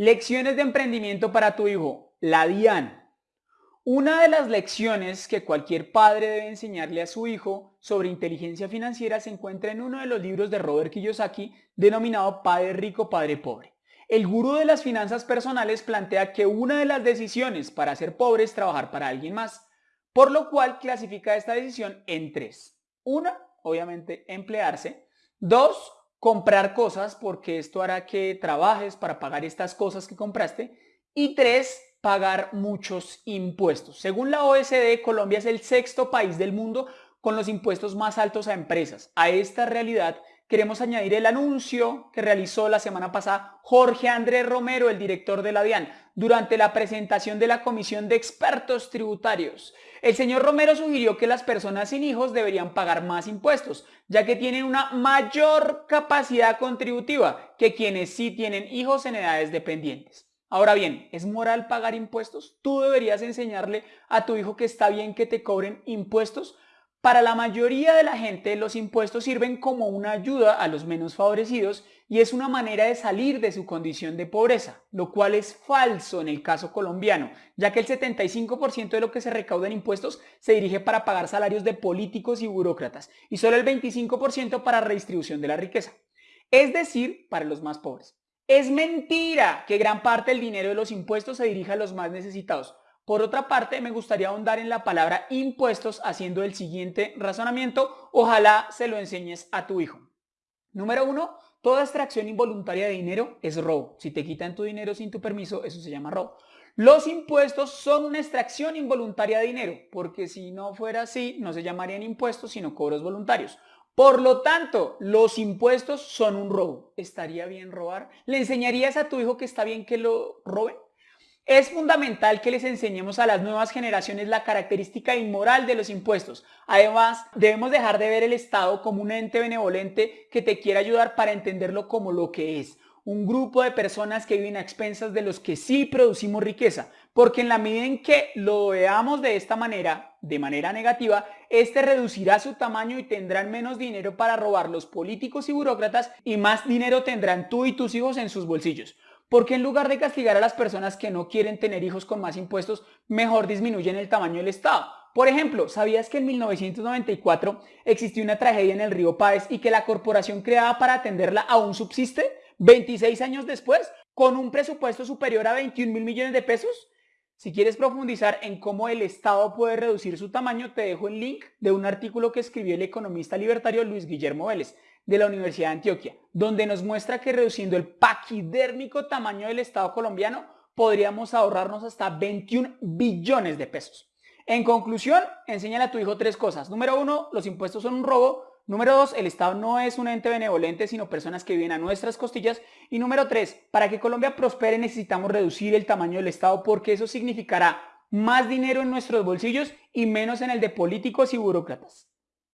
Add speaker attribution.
Speaker 1: Lecciones de emprendimiento para tu hijo. La DIAN. Una de las lecciones que cualquier padre debe enseñarle a su hijo sobre inteligencia financiera se encuentra en uno de los libros de Robert Kiyosaki denominado Padre Rico, Padre Pobre. El gurú de las finanzas personales plantea que una de las decisiones para ser pobre es trabajar para alguien más, por lo cual clasifica esta decisión en tres. Una, obviamente, emplearse. Dos, comprar cosas porque esto hará que trabajes para pagar estas cosas que compraste. Y tres, pagar muchos impuestos. Según la OSD, Colombia es el sexto país del mundo con los impuestos más altos a empresas. A esta realidad queremos añadir el anuncio que realizó la semana pasada Jorge Andrés Romero, el director de la DIAN, durante la presentación de la Comisión de Expertos Tributarios. El señor Romero sugirió que las personas sin hijos deberían pagar más impuestos, ya que tienen una mayor capacidad contributiva que quienes sí tienen hijos en edades dependientes. Ahora bien, ¿es moral pagar impuestos? ¿Tú deberías enseñarle a tu hijo que está bien que te cobren impuestos? Para la mayoría de la gente los impuestos sirven como una ayuda a los menos favorecidos y es una manera de salir de su condición de pobreza, lo cual es falso en el caso colombiano, ya que el 75% de lo que se recauda en impuestos se dirige para pagar salarios de políticos y burócratas y solo el 25% para redistribución de la riqueza, es decir, para los más pobres. Es mentira que gran parte del dinero de los impuestos se dirija a los más necesitados. Por otra parte, me gustaría ahondar en la palabra impuestos haciendo el siguiente razonamiento. Ojalá se lo enseñes a tu hijo. Número uno, toda extracción involuntaria de dinero es robo. Si te quitan tu dinero sin tu permiso, eso se llama robo. Los impuestos son una extracción involuntaria de dinero, porque si no fuera así, no se llamarían impuestos, sino cobros voluntarios. Por lo tanto, los impuestos son un robo. ¿Estaría bien robar? ¿Le enseñarías a tu hijo que está bien que lo roben? Es fundamental que les enseñemos a las nuevas generaciones la característica inmoral de los impuestos. Además, debemos dejar de ver el Estado como un ente benevolente que te quiere ayudar para entenderlo como lo que es. Un grupo de personas que viven a expensas de los que sí producimos riqueza. Porque en la medida en que lo veamos de esta manera, de manera negativa, este reducirá su tamaño y tendrán menos dinero para robar los políticos y burócratas y más dinero tendrán tú y tus hijos en sus bolsillos. Porque en lugar de castigar a las personas que no quieren tener hijos con más impuestos, mejor disminuyen el tamaño del Estado? Por ejemplo, ¿sabías que en 1994 existió una tragedia en el río Páez y que la corporación creada para atenderla aún subsiste? 26 años después, con un presupuesto superior a 21 mil millones de pesos. Si quieres profundizar en cómo el Estado puede reducir su tamaño, te dejo el link de un artículo que escribió el economista libertario Luis Guillermo Vélez de la Universidad de Antioquia, donde nos muestra que reduciendo el paquidérmico tamaño del Estado colombiano podríamos ahorrarnos hasta 21 billones de pesos. En conclusión, enséñale a tu hijo tres cosas. Número uno, los impuestos son un robo. Número dos, el Estado no es un ente benevolente, sino personas que viven a nuestras costillas. Y número tres, para que Colombia prospere necesitamos reducir el tamaño del Estado porque eso significará más dinero en nuestros bolsillos y menos en el de políticos y burócratas.